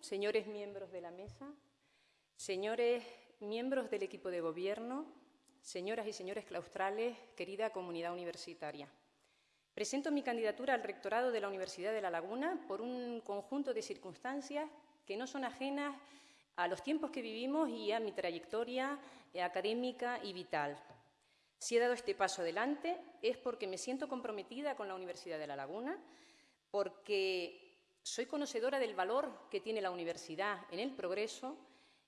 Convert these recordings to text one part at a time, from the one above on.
señores miembros de la mesa, señores miembros del equipo de gobierno, señoras y señores claustrales, querida comunidad universitaria. Presento mi candidatura al rectorado de la Universidad de La Laguna por un conjunto de circunstancias que no son ajenas a los tiempos que vivimos y a mi trayectoria académica y vital. Si he dado este paso adelante es porque me siento comprometida con la Universidad de La Laguna, porque soy conocedora del valor que tiene la universidad en el progreso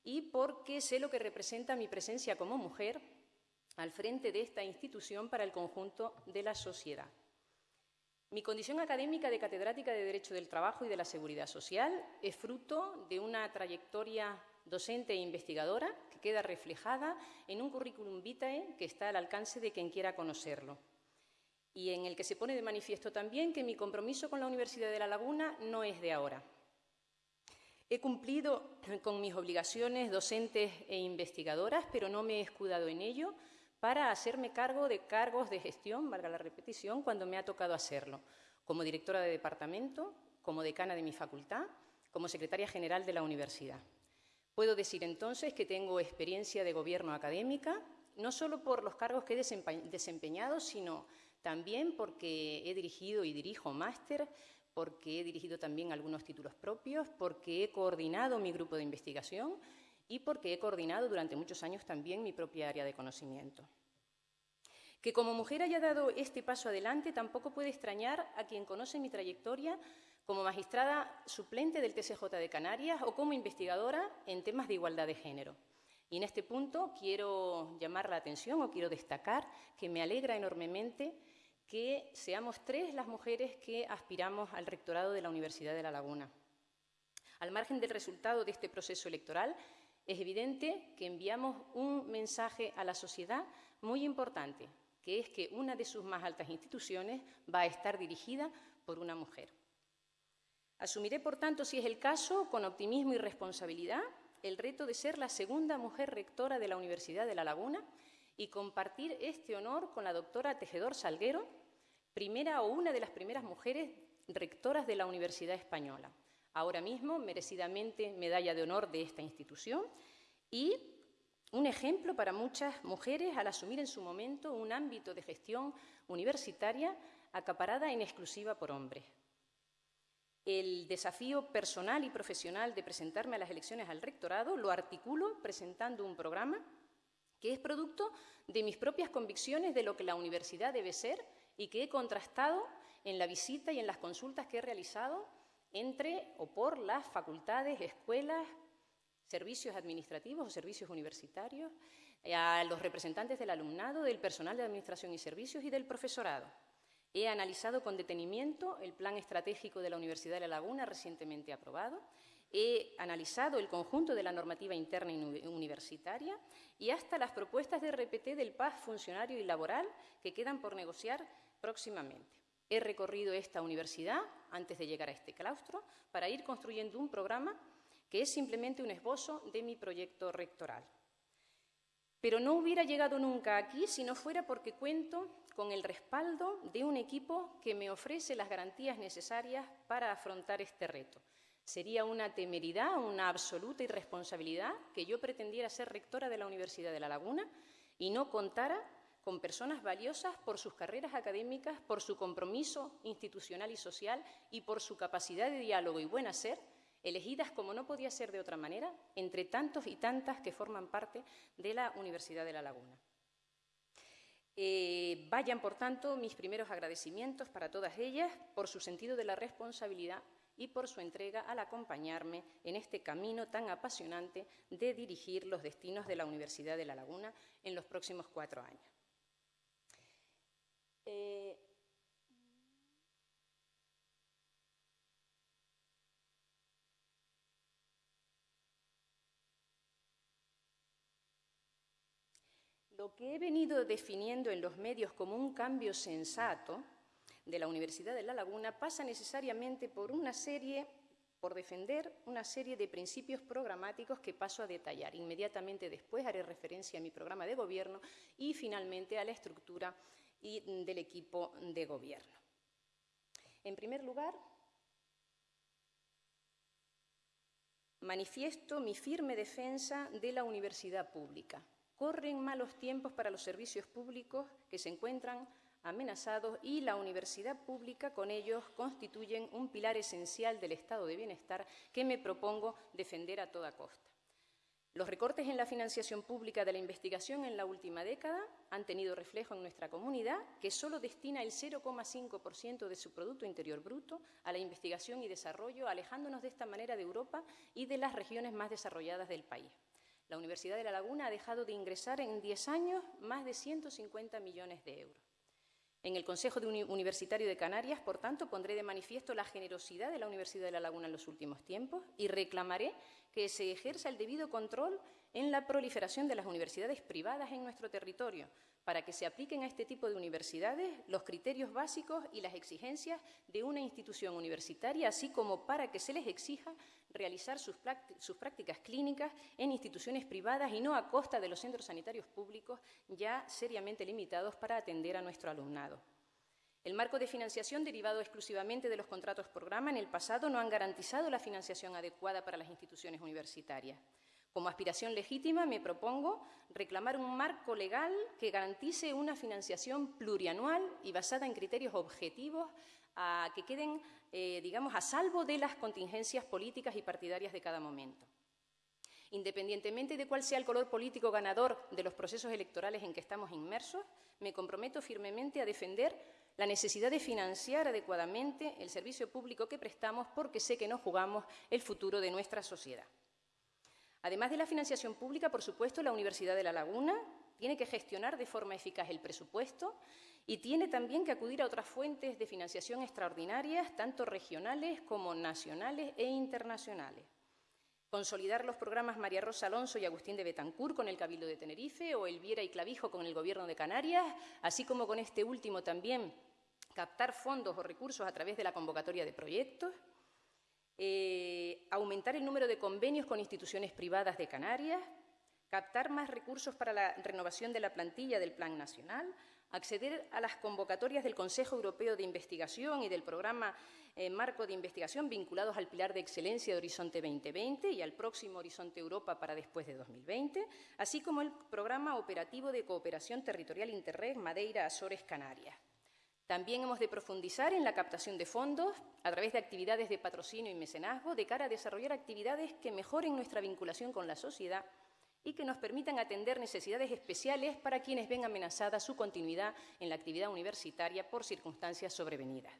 y porque sé lo que representa mi presencia como mujer al frente de esta institución para el conjunto de la sociedad. Mi condición académica de catedrática de Derecho del Trabajo y de la Seguridad Social es fruto de una trayectoria docente e investigadora que queda reflejada en un currículum vitae que está al alcance de quien quiera conocerlo y en el que se pone de manifiesto también que mi compromiso con la Universidad de La Laguna no es de ahora. He cumplido con mis obligaciones docentes e investigadoras, pero no me he escudado en ello, para hacerme cargo de cargos de gestión, valga la repetición, cuando me ha tocado hacerlo, como directora de departamento, como decana de mi facultad, como secretaria general de la universidad. Puedo decir entonces que tengo experiencia de gobierno académica, no solo por los cargos que he desempeñado, sino también porque he dirigido y dirijo máster, porque he dirigido también algunos títulos propios, porque he coordinado mi grupo de investigación y porque he coordinado durante muchos años también mi propia área de conocimiento. Que como mujer haya dado este paso adelante tampoco puede extrañar a quien conoce mi trayectoria como magistrada suplente del TCJ de Canarias o como investigadora en temas de igualdad de género. Y en este punto quiero llamar la atención o quiero destacar que me alegra enormemente que seamos tres las mujeres que aspiramos al rectorado de la Universidad de La Laguna. Al margen del resultado de este proceso electoral, es evidente que enviamos un mensaje a la sociedad muy importante, que es que una de sus más altas instituciones va a estar dirigida por una mujer. Asumiré, por tanto, si es el caso, con optimismo y responsabilidad, el reto de ser la segunda mujer rectora de la Universidad de La Laguna y compartir este honor con la doctora Tejedor Salguero, primera o una de las primeras mujeres rectoras de la Universidad Española ahora mismo merecidamente medalla de honor de esta institución y un ejemplo para muchas mujeres al asumir en su momento un ámbito de gestión universitaria acaparada en exclusiva por hombres. El desafío personal y profesional de presentarme a las elecciones al rectorado lo articulo presentando un programa que es producto de mis propias convicciones de lo que la universidad debe ser y que he contrastado en la visita y en las consultas que he realizado entre o por las facultades, escuelas, servicios administrativos o servicios universitarios, eh, a los representantes del alumnado, del personal de administración y servicios y del profesorado. He analizado con detenimiento el plan estratégico de la Universidad de La Laguna recientemente aprobado, he analizado el conjunto de la normativa interna universitaria y hasta las propuestas de RPT del PAS funcionario y laboral que quedan por negociar próximamente. He recorrido esta universidad antes de llegar a este claustro para ir construyendo un programa que es simplemente un esbozo de mi proyecto rectoral. Pero no hubiera llegado nunca aquí si no fuera porque cuento con el respaldo de un equipo que me ofrece las garantías necesarias para afrontar este reto. Sería una temeridad, una absoluta irresponsabilidad que yo pretendiera ser rectora de la Universidad de La Laguna y no contara con personas valiosas por sus carreras académicas, por su compromiso institucional y social y por su capacidad de diálogo y buen hacer, elegidas como no podía ser de otra manera, entre tantos y tantas que forman parte de la Universidad de La Laguna. Eh, vayan, por tanto, mis primeros agradecimientos para todas ellas por su sentido de la responsabilidad y por su entrega al acompañarme en este camino tan apasionante de dirigir los destinos de la Universidad de La Laguna en los próximos cuatro años. Eh, lo que he venido definiendo en los medios como un cambio sensato de la Universidad de La Laguna pasa necesariamente por una serie, por defender una serie de principios programáticos que paso a detallar. Inmediatamente después haré referencia a mi programa de gobierno y finalmente a la estructura y del equipo de gobierno. En primer lugar, manifiesto mi firme defensa de la universidad pública. Corren malos tiempos para los servicios públicos que se encuentran amenazados y la universidad pública con ellos constituyen un pilar esencial del estado de bienestar que me propongo defender a toda costa. Los recortes en la financiación pública de la investigación en la última década han tenido reflejo en nuestra comunidad, que solo destina el 0,5% de su Producto Interior Bruto a la investigación y desarrollo, alejándonos de esta manera de Europa y de las regiones más desarrolladas del país. La Universidad de La Laguna ha dejado de ingresar en 10 años más de 150 millones de euros. En el Consejo Universitario de Canarias, por tanto, pondré de manifiesto la generosidad de la Universidad de La Laguna en los últimos tiempos y reclamaré que se ejerza el debido control en la proliferación de las universidades privadas en nuestro territorio, para que se apliquen a este tipo de universidades los criterios básicos y las exigencias de una institución universitaria, así como para que se les exija realizar sus, prácticas clínicas en instituciones privadas y no a costa de los centros sanitarios públicos ya seriamente limitados para atender a nuestro alumnado. El marco de financiación derivado exclusivamente de los contratos programa en el pasado no han garantizado la financiación adecuada para las instituciones universitarias. Como aspiración legítima me propongo reclamar un marco legal que garantice una financiación plurianual y basada en criterios objetivos a que queden, eh, digamos, a salvo de las contingencias políticas y partidarias de cada momento. Independientemente de cuál sea el color político ganador de los procesos electorales en que estamos inmersos, me comprometo firmemente a defender la necesidad de financiar adecuadamente el servicio público que prestamos porque sé que nos jugamos el futuro de nuestra sociedad. Además de la financiación pública, por supuesto, la Universidad de La Laguna tiene que gestionar de forma eficaz el presupuesto y tiene también que acudir a otras fuentes de financiación extraordinarias, tanto regionales como nacionales e internacionales. Consolidar los programas María Rosa Alonso y Agustín de Betancur con el Cabildo de Tenerife o Elviera y Clavijo con el Gobierno de Canarias, así como con este último también captar fondos o recursos a través de la convocatoria de proyectos, eh, aumentar el número de convenios con instituciones privadas de Canarias, captar más recursos para la renovación de la plantilla del Plan Nacional, acceder a las convocatorias del Consejo Europeo de Investigación y del Programa eh, Marco de Investigación vinculados al Pilar de Excelencia de Horizonte 2020 y al próximo Horizonte Europa para después de 2020, así como el Programa Operativo de Cooperación Territorial Interreg Madeira, Azores, Canarias. También hemos de profundizar en la captación de fondos a través de actividades de patrocinio y mecenazgo de cara a desarrollar actividades que mejoren nuestra vinculación con la sociedad y que nos permitan atender necesidades especiales para quienes ven amenazada su continuidad en la actividad universitaria por circunstancias sobrevenidas.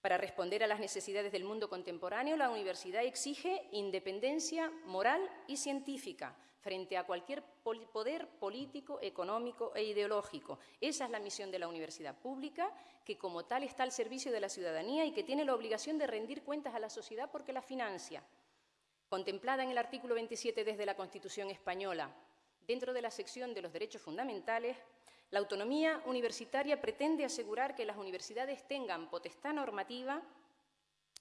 Para responder a las necesidades del mundo contemporáneo, la universidad exige independencia moral y científica frente a cualquier poder político, económico e ideológico. Esa es la misión de la universidad pública, que como tal está al servicio de la ciudadanía y que tiene la obligación de rendir cuentas a la sociedad porque la financia contemplada en el artículo 27 desde la Constitución española, dentro de la sección de los derechos fundamentales, la autonomía universitaria pretende asegurar que las universidades tengan potestad normativa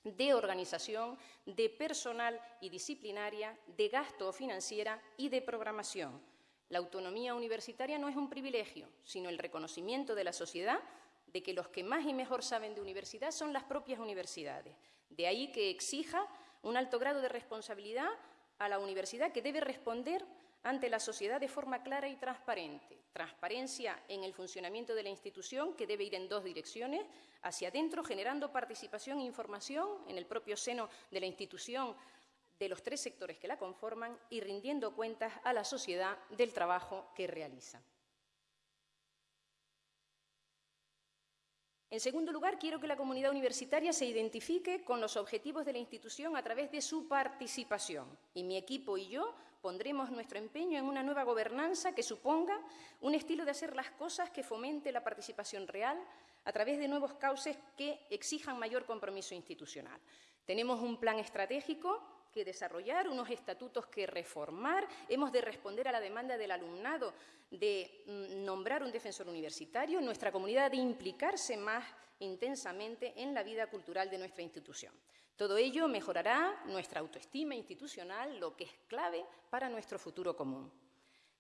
de organización, de personal y disciplinaria, de gasto o financiera y de programación. La autonomía universitaria no es un privilegio, sino el reconocimiento de la sociedad de que los que más y mejor saben de universidad son las propias universidades. De ahí que exija un alto grado de responsabilidad a la universidad que debe responder ante la sociedad de forma clara y transparente. Transparencia en el funcionamiento de la institución, que debe ir en dos direcciones, hacia adentro, generando participación e información en el propio seno de la institución de los tres sectores que la conforman y rindiendo cuentas a la sociedad del trabajo que realiza. En segundo lugar, quiero que la comunidad universitaria se identifique con los objetivos de la institución a través de su participación. Y mi equipo y yo pondremos nuestro empeño en una nueva gobernanza que suponga un estilo de hacer las cosas que fomente la participación real a través de nuevos cauces que exijan mayor compromiso institucional. Tenemos un plan estratégico que desarrollar, unos estatutos que reformar, hemos de responder a la demanda del alumnado de mm, nombrar un defensor universitario, nuestra comunidad de implicarse más intensamente en la vida cultural de nuestra institución. Todo ello mejorará nuestra autoestima institucional, lo que es clave para nuestro futuro común.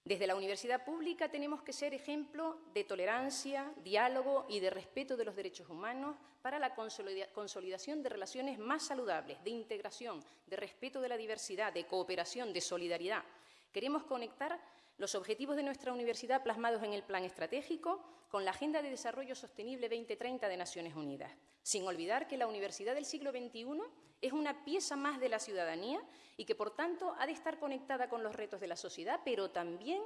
Desde la universidad pública tenemos que ser ejemplo de tolerancia, diálogo y de respeto de los derechos humanos para la consolidación de relaciones más saludables, de integración, de respeto de la diversidad, de cooperación, de solidaridad. Queremos conectar los objetivos de nuestra universidad plasmados en el Plan Estratégico con la Agenda de Desarrollo Sostenible 2030 de Naciones Unidas, sin olvidar que la universidad del siglo XXI es una pieza más de la ciudadanía y que, por tanto, ha de estar conectada con los retos de la sociedad, pero también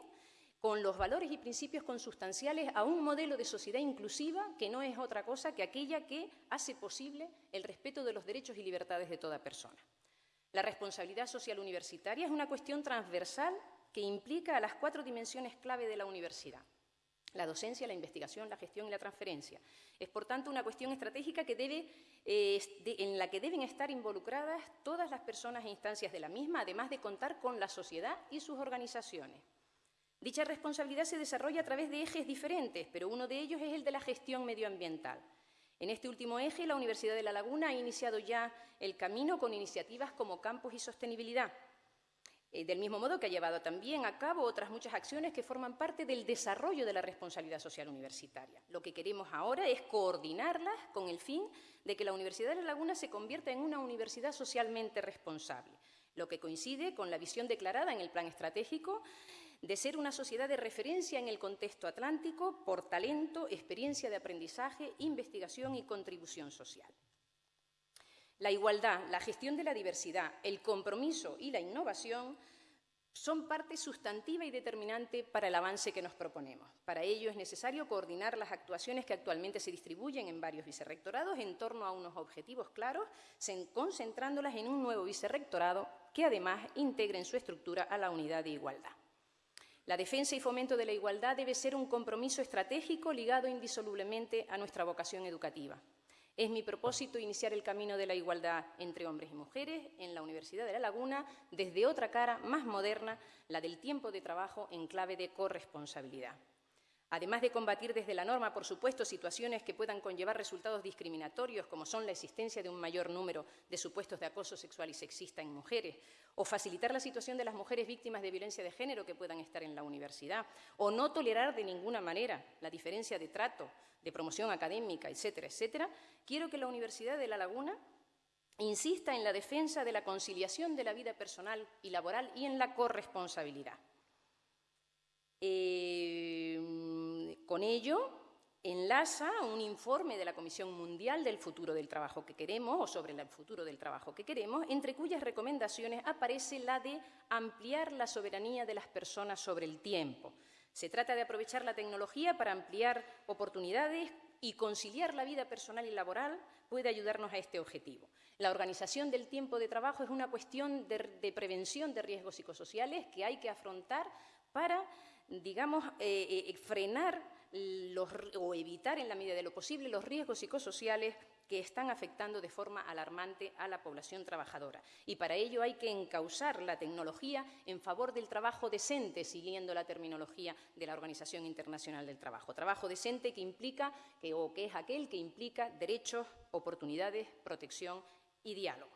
con los valores y principios consustanciales a un modelo de sociedad inclusiva que no es otra cosa que aquella que hace posible el respeto de los derechos y libertades de toda persona. La responsabilidad social universitaria es una cuestión transversal que implica a las cuatro dimensiones clave de la universidad la docencia, la investigación, la gestión y la transferencia. Es, por tanto, una cuestión estratégica que debe, eh, en la que deben estar involucradas todas las personas e instancias de la misma, además de contar con la sociedad y sus organizaciones. Dicha responsabilidad se desarrolla a través de ejes diferentes, pero uno de ellos es el de la gestión medioambiental. En este último eje, la Universidad de La Laguna ha iniciado ya el camino con iniciativas como Campus y Sostenibilidad, eh, del mismo modo que ha llevado también a cabo otras muchas acciones que forman parte del desarrollo de la responsabilidad social universitaria. Lo que queremos ahora es coordinarlas con el fin de que la Universidad de La Laguna se convierta en una universidad socialmente responsable, lo que coincide con la visión declarada en el Plan Estratégico de ser una sociedad de referencia en el contexto atlántico por talento, experiencia de aprendizaje, investigación y contribución social. La igualdad, la gestión de la diversidad, el compromiso y la innovación son parte sustantiva y determinante para el avance que nos proponemos. Para ello es necesario coordinar las actuaciones que actualmente se distribuyen en varios vicerrectorados en torno a unos objetivos claros, concentrándolas en un nuevo vicerrectorado que además integre en su estructura a la unidad de igualdad. La defensa y fomento de la igualdad debe ser un compromiso estratégico ligado indisolublemente a nuestra vocación educativa. Es mi propósito iniciar el camino de la igualdad entre hombres y mujeres en la Universidad de La Laguna desde otra cara más moderna, la del tiempo de trabajo en clave de corresponsabilidad. Además de combatir desde la norma, por supuesto, situaciones que puedan conllevar resultados discriminatorios, como son la existencia de un mayor número de supuestos de acoso sexual y sexista en mujeres, o facilitar la situación de las mujeres víctimas de violencia de género que puedan estar en la universidad, o no tolerar de ninguna manera la diferencia de trato, de promoción académica, etcétera, etcétera, quiero que la Universidad de La Laguna insista en la defensa de la conciliación de la vida personal y laboral y en la corresponsabilidad. Eh, con ello, enlaza un informe de la Comisión Mundial del Futuro del Trabajo que queremos, o sobre el futuro del trabajo que queremos, entre cuyas recomendaciones aparece la de ampliar la soberanía de las personas sobre el tiempo. Se trata de aprovechar la tecnología para ampliar oportunidades y conciliar la vida personal y laboral puede ayudarnos a este objetivo. La organización del tiempo de trabajo es una cuestión de, prevención de riesgos psicosociales que hay que afrontar para digamos, eh, eh, frenar o evitar en la medida de lo posible los riesgos psicosociales que están afectando de forma alarmante a la población trabajadora. Y para ello hay que encauzar la tecnología en favor del trabajo decente, siguiendo la terminología de la Organización Internacional del Trabajo. Trabajo decente que implica, que, o que es aquel que implica derechos, oportunidades, protección y diálogo.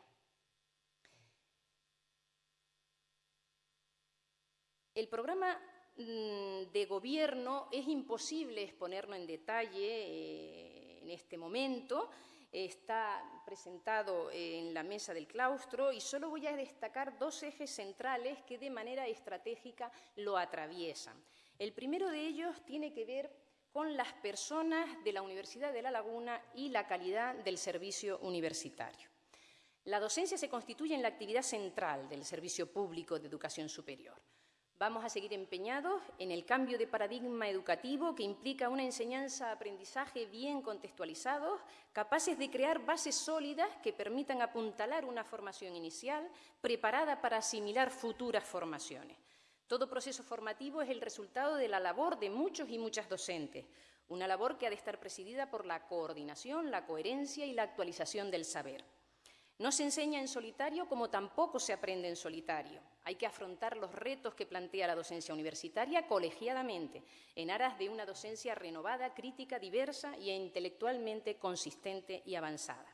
El programa de gobierno es imposible exponerlo en detalle eh, en este momento. Está presentado en la mesa del claustro y solo voy a destacar dos ejes centrales que de manera estratégica lo atraviesan. El primero de ellos tiene que ver con las personas de la Universidad de La Laguna y la calidad del servicio universitario. La docencia se constituye en la actividad central del servicio público de educación superior. Vamos a seguir empeñados en el cambio de paradigma educativo que implica una enseñanza-aprendizaje bien contextualizados, capaces de crear bases sólidas que permitan apuntalar una formación inicial preparada para asimilar futuras formaciones. Todo proceso formativo es el resultado de la labor de muchos y muchas docentes, una labor que ha de estar presidida por la coordinación, la coherencia y la actualización del saber. No se enseña en solitario como tampoco se aprende en solitario. Hay que afrontar los retos que plantea la docencia universitaria colegiadamente, en aras de una docencia renovada, crítica, diversa e intelectualmente consistente y avanzada.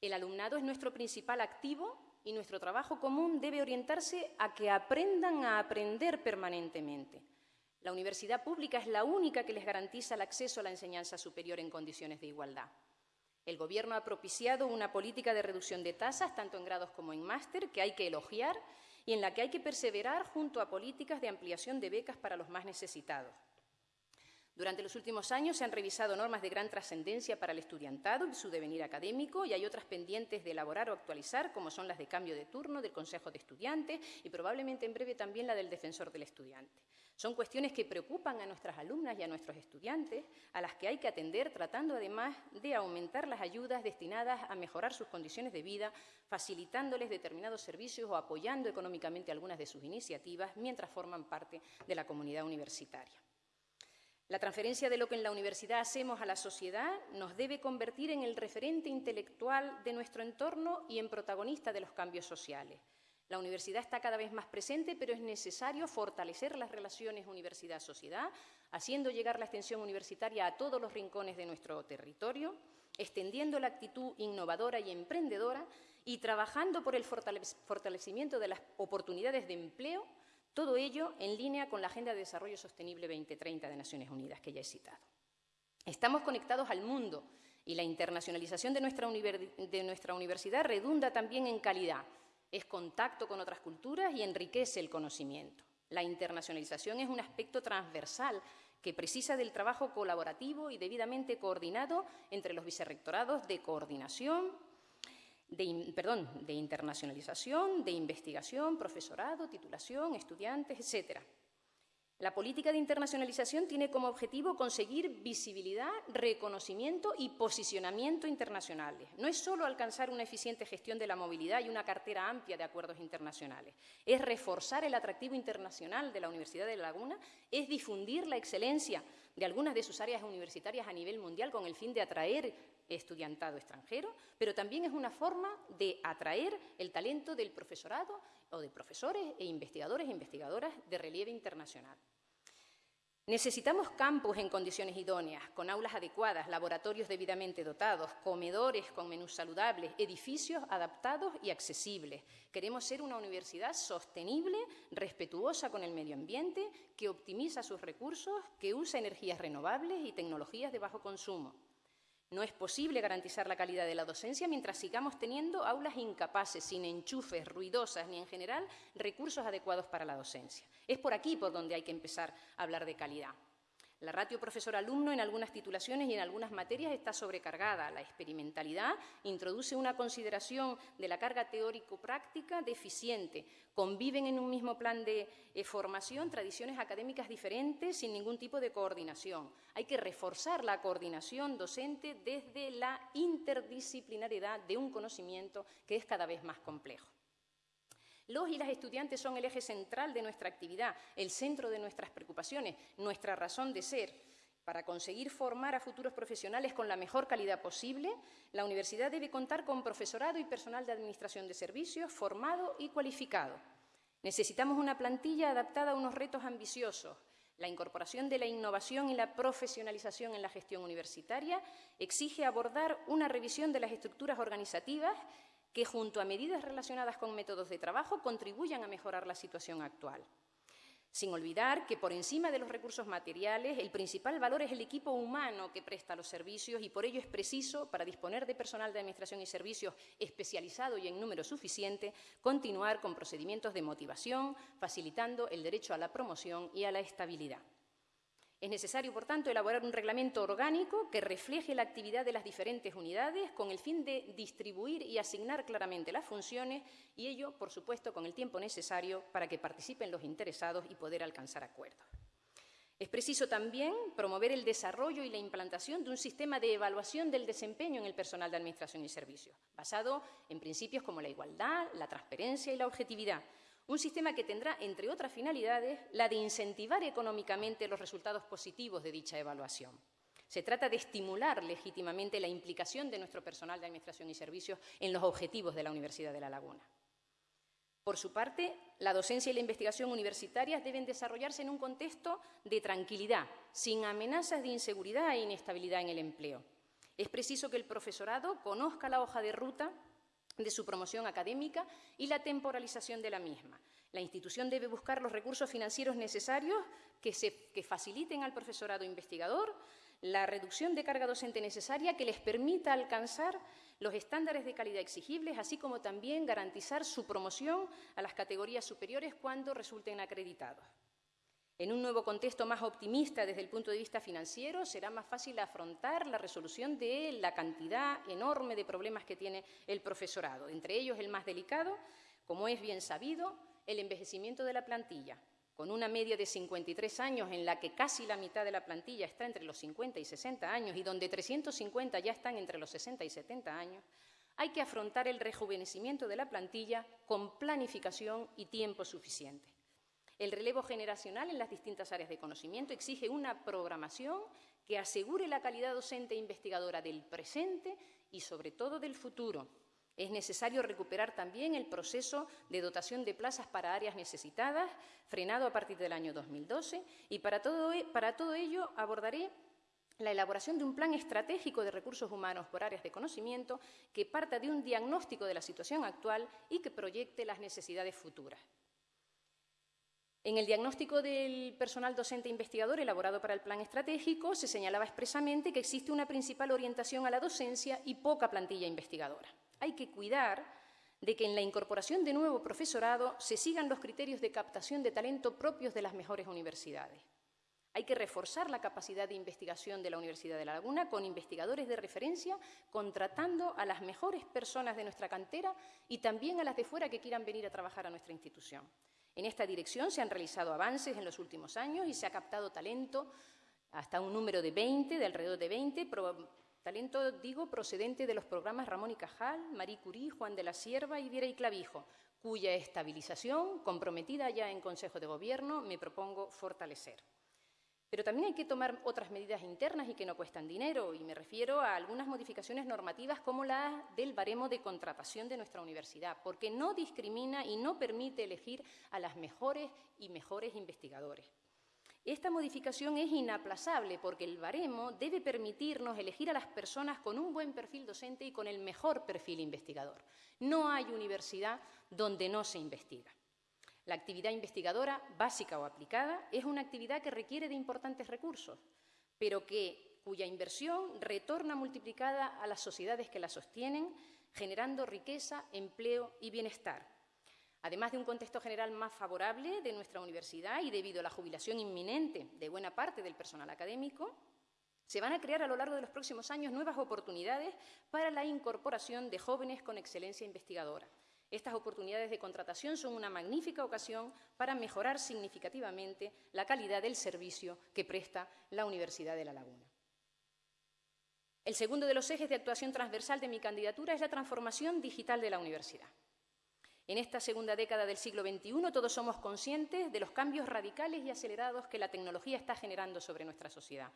El alumnado es nuestro principal activo y nuestro trabajo común debe orientarse a que aprendan a aprender permanentemente. La universidad pública es la única que les garantiza el acceso a la enseñanza superior en condiciones de igualdad. El Gobierno ha propiciado una política de reducción de tasas, tanto en grados como en máster, que hay que elogiar y en la que hay que perseverar junto a políticas de ampliación de becas para los más necesitados. Durante los últimos años se han revisado normas de gran trascendencia para el estudiantado y su devenir académico y hay otras pendientes de elaborar o actualizar, como son las de cambio de turno del Consejo de Estudiantes y probablemente en breve también la del Defensor del Estudiante. Son cuestiones que preocupan a nuestras alumnas y a nuestros estudiantes, a las que hay que atender tratando además de aumentar las ayudas destinadas a mejorar sus condiciones de vida, facilitándoles determinados servicios o apoyando económicamente algunas de sus iniciativas mientras forman parte de la comunidad universitaria. La transferencia de lo que en la universidad hacemos a la sociedad nos debe convertir en el referente intelectual de nuestro entorno y en protagonista de los cambios sociales. La universidad está cada vez más presente, pero es necesario fortalecer las relaciones universidad-sociedad, haciendo llegar la extensión universitaria a todos los rincones de nuestro territorio, extendiendo la actitud innovadora y emprendedora y trabajando por el fortalecimiento de las oportunidades de empleo todo ello en línea con la Agenda de Desarrollo Sostenible 2030 de Naciones Unidas, que ya he citado. Estamos conectados al mundo y la internacionalización de nuestra, de nuestra universidad redunda también en calidad. Es contacto con otras culturas y enriquece el conocimiento. La internacionalización es un aspecto transversal que precisa del trabajo colaborativo y debidamente coordinado entre los vicerrectorados de coordinación, de, de internacionalización, de investigación, profesorado, titulación, estudiantes, etcétera. La política de internacionalización tiene como objetivo conseguir visibilidad, reconocimiento y posicionamiento internacionales. No es solo alcanzar una eficiente gestión de la movilidad y una cartera amplia de acuerdos internacionales. Es reforzar el atractivo internacional de la Universidad de La Laguna, es difundir la excelencia de algunas de sus áreas universitarias a nivel mundial con el fin de atraer estudiantado extranjero, pero también es una forma de atraer el talento del profesorado o de profesores e investigadores e investigadoras de relieve internacional. Necesitamos campus en condiciones idóneas, con aulas adecuadas, laboratorios debidamente dotados, comedores con menús saludables, edificios adaptados y accesibles. Queremos ser una universidad sostenible, respetuosa con el medio ambiente, que optimiza sus recursos, que usa energías renovables y tecnologías de bajo consumo. No es posible garantizar la calidad de la docencia mientras sigamos teniendo aulas incapaces, sin enchufes, ruidosas, ni en general recursos adecuados para la docencia. Es por aquí por donde hay que empezar a hablar de calidad. La ratio profesor-alumno en algunas titulaciones y en algunas materias está sobrecargada. La experimentalidad introduce una consideración de la carga teórico-práctica deficiente. Conviven en un mismo plan de eh, formación tradiciones académicas diferentes sin ningún tipo de coordinación. Hay que reforzar la coordinación docente desde la interdisciplinariedad de un conocimiento que es cada vez más complejo. Los y las estudiantes son el eje central de nuestra actividad, el centro de nuestras preocupaciones, nuestra razón de ser. Para conseguir formar a futuros profesionales con la mejor calidad posible, la universidad debe contar con profesorado y personal de administración de servicios formado y cualificado. Necesitamos una plantilla adaptada a unos retos ambiciosos. La incorporación de la innovación y la profesionalización en la gestión universitaria exige abordar una revisión de las estructuras organizativas que junto a medidas relacionadas con métodos de trabajo contribuyan a mejorar la situación actual. Sin olvidar que por encima de los recursos materiales, el principal valor es el equipo humano que presta los servicios y por ello es preciso, para disponer de personal de administración y servicios especializado y en número suficiente, continuar con procedimientos de motivación, facilitando el derecho a la promoción y a la estabilidad. Es necesario, por tanto, elaborar un reglamento orgánico que refleje la actividad de las diferentes unidades con el fin de distribuir y asignar claramente las funciones y ello, por supuesto, con el tiempo necesario para que participen los interesados y poder alcanzar acuerdos. Es preciso también promover el desarrollo y la implantación de un sistema de evaluación del desempeño en el personal de Administración y Servicios, basado en principios como la igualdad, la transparencia y la objetividad, un sistema que tendrá, entre otras finalidades, la de incentivar económicamente los resultados positivos de dicha evaluación. Se trata de estimular legítimamente la implicación de nuestro personal de Administración y Servicios en los objetivos de la Universidad de La Laguna. Por su parte, la docencia y la investigación universitarias deben desarrollarse en un contexto de tranquilidad, sin amenazas de inseguridad e inestabilidad en el empleo. Es preciso que el profesorado conozca la hoja de ruta de su promoción académica y la temporalización de la misma. La institución debe buscar los recursos financieros necesarios que, faciliten al profesorado investigador la reducción de carga docente necesaria que les permita alcanzar los estándares de calidad exigibles, así como también garantizar su promoción a las categorías superiores cuando resulten acreditados. En un nuevo contexto más optimista desde el punto de vista financiero, será más fácil afrontar la resolución de la cantidad enorme de problemas que tiene el profesorado, entre ellos el más delicado, como es bien sabido, el envejecimiento de la plantilla, con una media de 53 años en la que casi la mitad de la plantilla está entre los 50 y 60 años y donde 350 ya están entre los 60 y 70 años, hay que afrontar el rejuvenecimiento de la plantilla con planificación y tiempo suficiente. El relevo generacional en las distintas áreas de conocimiento exige una programación que asegure la calidad docente e investigadora del presente y, sobre todo, del futuro. Es necesario recuperar también el proceso de dotación de plazas para áreas necesitadas, frenado a partir del año 2012, y para todo, e, para todo ello abordaré la elaboración de un plan estratégico de recursos humanos por áreas de conocimiento que parta de un diagnóstico de la situación actual y que proyecte las necesidades futuras. En el diagnóstico del personal docente investigador elaborado para el plan estratégico se señalaba expresamente que existe una principal orientación a la docencia y poca plantilla investigadora. Hay que cuidar de que en la incorporación de nuevo profesorado se sigan los criterios de captación de talento propios de las mejores universidades. Hay que reforzar la capacidad de investigación de la Universidad de La Laguna con investigadores de referencia, contratando a las mejores personas de nuestra cantera y también a las de fuera que quieran venir a trabajar a nuestra institución. En esta dirección se han realizado avances en los últimos años y se ha captado talento hasta un número de 20, de alrededor de 20, talento, digo, procedente de los programas Ramón y Cajal, Marie Curie, Juan de la Sierva y Viera y Clavijo, cuya estabilización, comprometida ya en Consejo de Gobierno, me propongo fortalecer. Pero también hay que tomar otras medidas internas y que no cuestan dinero, y me refiero a algunas modificaciones normativas como la del baremo de contratación de nuestra universidad, porque no discrimina y no permite elegir a las mejores y mejores investigadores. Esta modificación es inaplazable porque el baremo debe permitirnos elegir a las personas con un buen perfil docente y con el mejor perfil investigador. No hay universidad donde no se investiga. La actividad investigadora, básica o aplicada, es una actividad que requiere de importantes recursos, pero que, cuya inversión retorna multiplicada a las sociedades que la sostienen, generando riqueza, empleo y bienestar. Además de un contexto general más favorable de nuestra universidad y debido a la jubilación inminente de buena parte del personal académico, se van a crear a lo largo de los próximos años nuevas oportunidades para la incorporación de jóvenes con excelencia investigadora estas oportunidades de contratación son una magnífica ocasión para mejorar significativamente la calidad del servicio que presta la Universidad de La Laguna. El segundo de los ejes de actuación transversal de mi candidatura es la transformación digital de la universidad. En esta segunda década del siglo XXI todos somos conscientes de los cambios radicales y acelerados que la tecnología está generando sobre nuestra sociedad.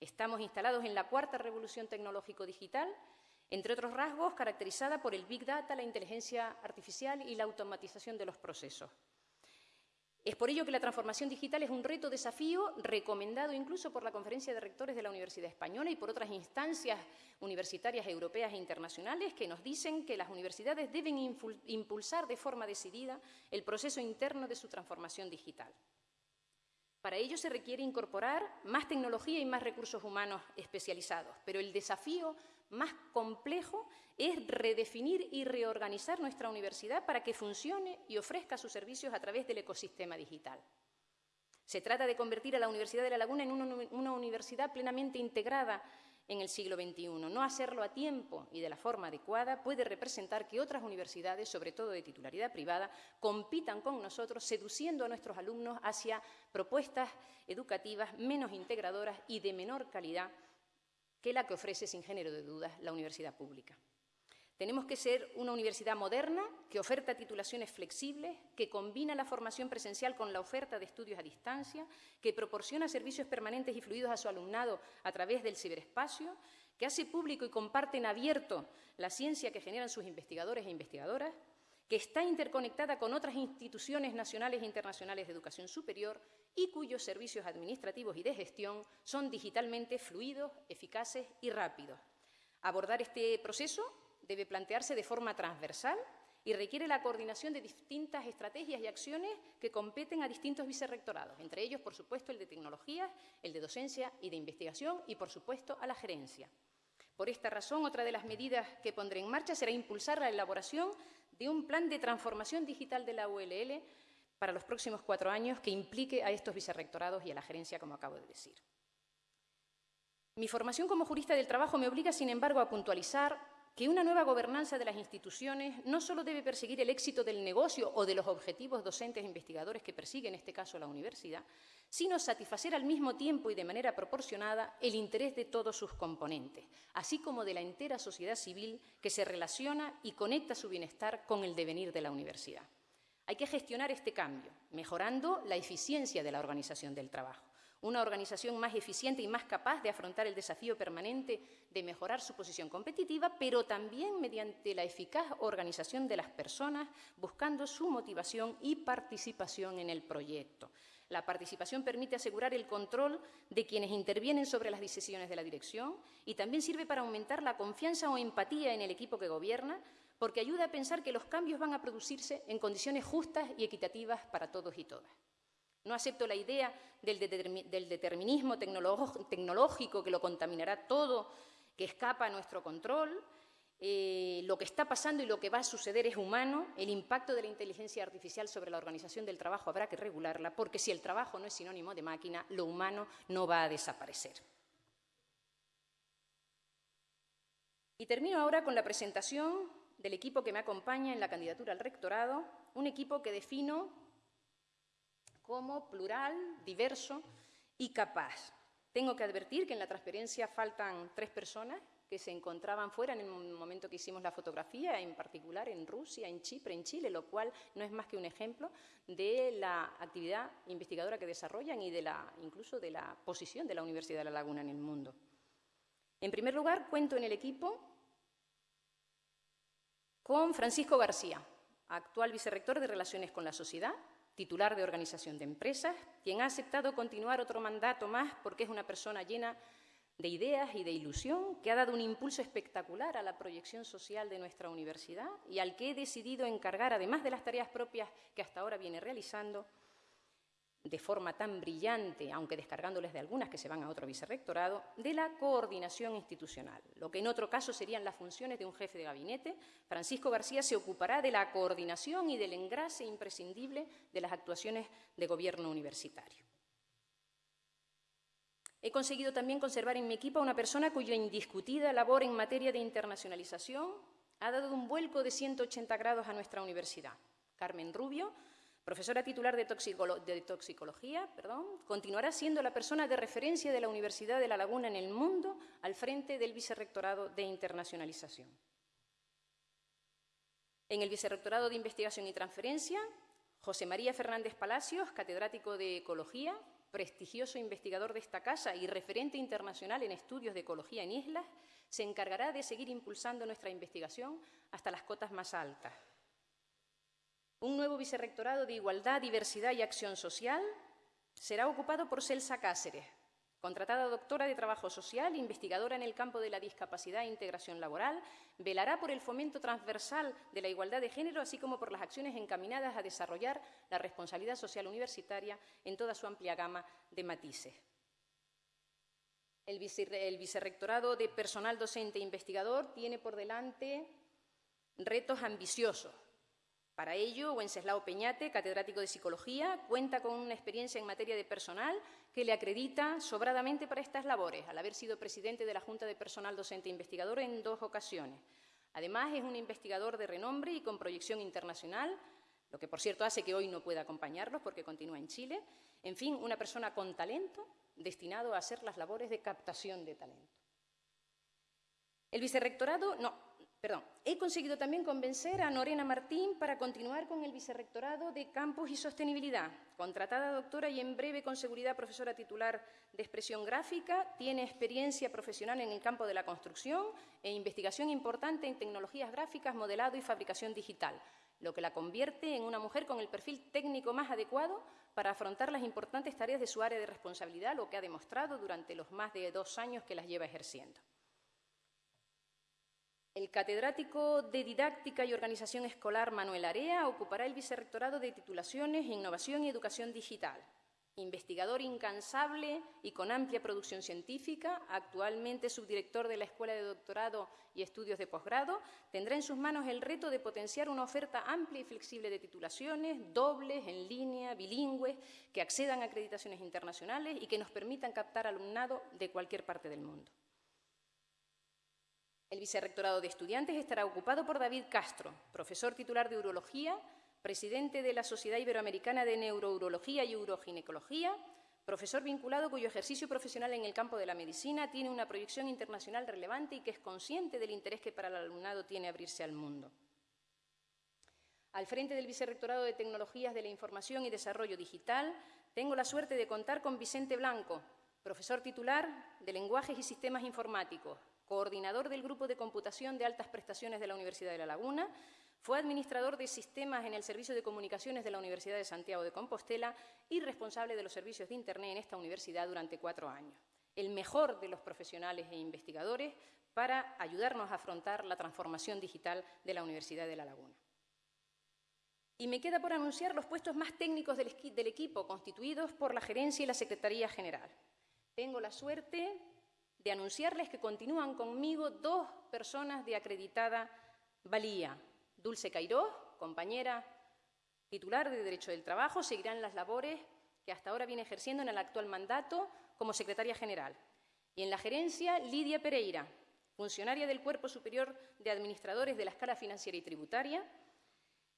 Estamos instalados en la cuarta revolución tecnológico-digital entre otros rasgos caracterizada por el Big Data, la inteligencia artificial y la automatización de los procesos. Es por ello que la transformación digital es un reto desafío recomendado incluso por la Conferencia de Rectores de la Universidad Española y por otras instancias universitarias europeas e internacionales que nos dicen que las universidades deben impulsar de forma decidida el proceso interno de su transformación digital. Para ello se requiere incorporar más tecnología y más recursos humanos especializados, pero el desafío más complejo es redefinir y reorganizar nuestra universidad para que funcione y ofrezca sus servicios a través del ecosistema digital. Se trata de convertir a la Universidad de La Laguna en una, universidad plenamente integrada en el siglo XXI. No hacerlo a tiempo y de la forma adecuada puede representar que otras universidades, sobre todo de titularidad privada, compitan con nosotros, seduciendo a nuestros alumnos hacia propuestas educativas menos integradoras y de menor calidad que la que ofrece sin género de dudas la universidad pública. Tenemos que ser una universidad moderna que oferta titulaciones flexibles, que combina la formación presencial con la oferta de estudios a distancia, que proporciona servicios permanentes y fluidos a su alumnado a través del ciberespacio, que hace público y comparte en abierto la ciencia que generan sus investigadores e investigadoras, que está interconectada con otras instituciones nacionales e internacionales de educación superior y cuyos servicios administrativos y de gestión son digitalmente fluidos, eficaces y rápidos. Abordar este proceso debe plantearse de forma transversal y requiere la coordinación de distintas estrategias y acciones que competen a distintos vicerrectorados, entre ellos, por supuesto, el de tecnologías, el de docencia y de investigación y, por supuesto, a la gerencia. Por esta razón, otra de las medidas que pondré en marcha será impulsar la elaboración de un plan de transformación digital de la ULL para los próximos cuatro años que implique a estos vicerrectorados y a la gerencia, como acabo de decir. Mi formación como jurista del trabajo me obliga, sin embargo, a puntualizar que una nueva gobernanza de las instituciones no solo debe perseguir el éxito del negocio o de los objetivos docentes e investigadores que persigue, en este caso, la universidad, sino satisfacer al mismo tiempo y de manera proporcionada el interés de todos sus componentes, así como de la entera sociedad civil que se relaciona y conecta su bienestar con el devenir de la universidad. Hay que gestionar este cambio, mejorando la eficiencia de la organización del trabajo una organización más eficiente y más capaz de afrontar el desafío permanente de mejorar su posición competitiva, pero también mediante la eficaz organización de las personas, buscando su motivación y participación en el proyecto. La participación permite asegurar el control de quienes intervienen sobre las decisiones de la dirección y también sirve para aumentar la confianza o empatía en el equipo que gobierna, porque ayuda a pensar que los cambios van a producirse en condiciones justas y equitativas para todos y todas. No acepto la idea del, determinismo tecnológico que lo contaminará todo, que escapa a nuestro control. Eh, lo que está pasando y lo que va a suceder es humano. El impacto de la inteligencia artificial sobre la organización del trabajo habrá que regularla, porque si el trabajo no es sinónimo de máquina, lo humano no va a desaparecer. Y termino ahora con la presentación del equipo que me acompaña en la candidatura al rectorado, un equipo que defino como plural, diverso y capaz. Tengo que advertir que en la transferencia faltan tres personas que se encontraban fuera en el momento que hicimos la fotografía, en particular en Rusia, en Chipre, en Chile, lo cual no es más que un ejemplo de la actividad investigadora que desarrollan y de la, incluso de la posición de la Universidad de La Laguna en el mundo. En primer lugar, cuento en el equipo con Francisco García, actual vicerrector de Relaciones con la Sociedad, titular de organización de empresas, quien ha aceptado continuar otro mandato más porque es una persona llena de ideas y de ilusión, que ha dado un impulso espectacular a la proyección social de nuestra universidad y al que he decidido encargar, además de las tareas propias que hasta ahora viene realizando, de forma tan brillante, aunque descargándoles de algunas que se van a otro vicerrectorado, de la coordinación institucional. Lo que en otro caso serían las funciones de un jefe de gabinete, Francisco García se ocupará de la coordinación y del engrase imprescindible de las actuaciones de gobierno universitario. He conseguido también conservar en mi equipo a una persona cuya indiscutida labor en materia de internacionalización ha dado un vuelco de 180 grados a nuestra universidad. Carmen Rubio, profesora titular de, toxicología, continuará siendo la persona de referencia de la Universidad de La Laguna en el mundo al frente del Vicerrectorado de Internacionalización. En el Vicerrectorado de Investigación y Transferencia, José María Fernández Palacios, catedrático de Ecología, prestigioso investigador de esta casa y referente internacional en estudios de ecología en islas, se encargará de seguir impulsando nuestra investigación hasta las cotas más altas. Un nuevo vicerrectorado de Igualdad, Diversidad y Acción Social será ocupado por Celsa Cáceres, contratada doctora de Trabajo Social, investigadora en el campo de la discapacidad e integración laboral, velará por el fomento transversal de la igualdad de género, así como por las acciones encaminadas a desarrollar la responsabilidad social universitaria en toda su amplia gama de matices. El, vicerrectorado de personal docente e investigador tiene por delante retos ambiciosos para ello, Wenceslao Peñate, catedrático de Psicología, cuenta con una experiencia en materia de personal que le acredita sobradamente para estas labores, al haber sido presidente de la Junta de Personal Docente e Investigador en dos ocasiones. Además, es un investigador de renombre y con proyección internacional, lo que, por cierto, hace que hoy no pueda acompañarlos porque continúa en Chile. En fin, una persona con talento destinado a hacer las labores de captación de talento. El vicerrectorado, no, He conseguido también convencer a Norena Martín para continuar con el vicerrectorado de Campus y Sostenibilidad. Contratada doctora y en breve con seguridad profesora titular de expresión gráfica, tiene experiencia profesional en el campo de la construcción e investigación importante en tecnologías gráficas, modelado y fabricación digital, lo que la convierte en una mujer con el perfil técnico más adecuado para afrontar las importantes tareas de su área de responsabilidad, lo que ha demostrado durante los más de dos años que las lleva ejerciendo. El catedrático de Didáctica y Organización Escolar Manuel Area ocupará el vicerrectorado de Titulaciones, Innovación y Educación Digital. Investigador incansable y con amplia producción científica, actualmente subdirector de la Escuela de Doctorado y Estudios de Posgrado, tendrá en sus manos el reto de potenciar una oferta amplia y flexible de titulaciones, dobles, en línea, bilingües, que accedan a acreditaciones internacionales y que nos permitan captar alumnado de cualquier parte del mundo. El vicerrectorado de estudiantes estará ocupado por David Castro, profesor titular de Urología, presidente de la Sociedad Iberoamericana de Neurourología y Uroginecología, profesor vinculado cuyo ejercicio profesional en el campo de la medicina tiene una proyección internacional relevante y que es consciente del interés que para el alumnado tiene abrirse al mundo. Al frente del Vicerrectorado de Tecnologías de la Información y Desarrollo Digital, tengo la suerte de contar con Vicente Blanco, profesor titular de Lenguajes y Sistemas Informáticos, coordinador del Grupo de Computación de Altas Prestaciones de la Universidad de La Laguna, fue administrador de sistemas en el Servicio de Comunicaciones de la Universidad de Santiago de Compostela y responsable de los servicios de Internet en esta universidad durante cuatro años. El mejor de los profesionales e investigadores para ayudarnos a afrontar la transformación digital de la Universidad de La Laguna. Y me queda por anunciar los puestos más técnicos del, equipo, constituidos por la gerencia y la Secretaría General. Tengo la suerte de anunciarles que continúan conmigo dos personas de acreditada valía. Dulce Cairó, compañera titular de Derecho del Trabajo, seguirán las labores que hasta ahora viene ejerciendo en el actual mandato como secretaria general. Y en la gerencia, Lidia Pereira, funcionaria del Cuerpo Superior de Administradores de la Escala Financiera y Tributaria,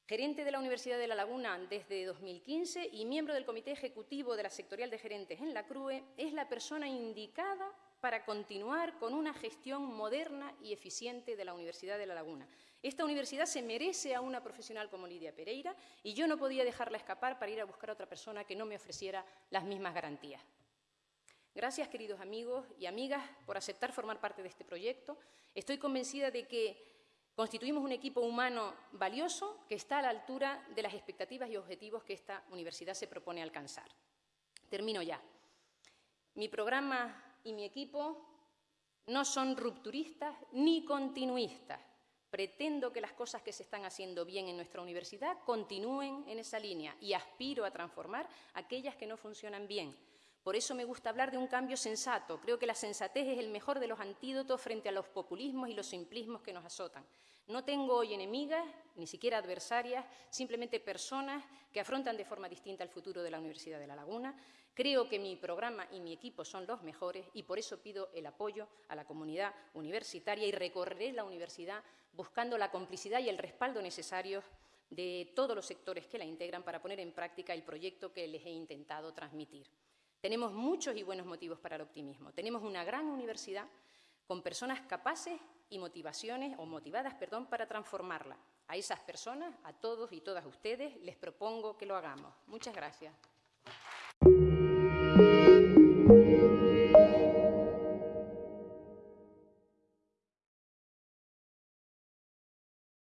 gerente de la Universidad de La Laguna desde 2015 y miembro del Comité Ejecutivo de la Sectorial de Gerentes en la CRUE, es la persona indicada para continuar con una gestión moderna y eficiente de la Universidad de La Laguna. Esta universidad se merece a una profesional como Lidia Pereira y yo no podía dejarla escapar para ir a buscar a otra persona que no me ofreciera las mismas garantías. Gracias, queridos amigos y amigas, por aceptar formar parte de este proyecto. Estoy convencida de que constituimos un equipo humano valioso que está a la altura de las expectativas y objetivos que esta universidad se propone alcanzar. Termino ya. Mi programa y mi equipo no son rupturistas ni continuistas. Pretendo que las cosas que se están haciendo bien en nuestra universidad continúen en esa línea y aspiro a transformar aquellas que no funcionan bien. Por eso me gusta hablar de un cambio sensato. Creo que la sensatez es el mejor de los antídotos frente a los populismos y los simplismos que nos azotan. No tengo hoy enemigas, ni siquiera adversarias, simplemente personas que afrontan de forma distinta el futuro de la Universidad de La Laguna. Creo que mi programa y mi equipo son los mejores y por eso pido el apoyo a la comunidad universitaria y recorreré la universidad buscando la complicidad y el respaldo necesarios de todos los sectores que la integran para poner en práctica el proyecto que les he intentado transmitir. Tenemos muchos y buenos motivos para el optimismo. Tenemos una gran universidad con personas capaces y motivaciones o motivadas, perdón, para transformarla. A esas personas, a todos y todas ustedes, les propongo que lo hagamos. Muchas gracias. Thank you.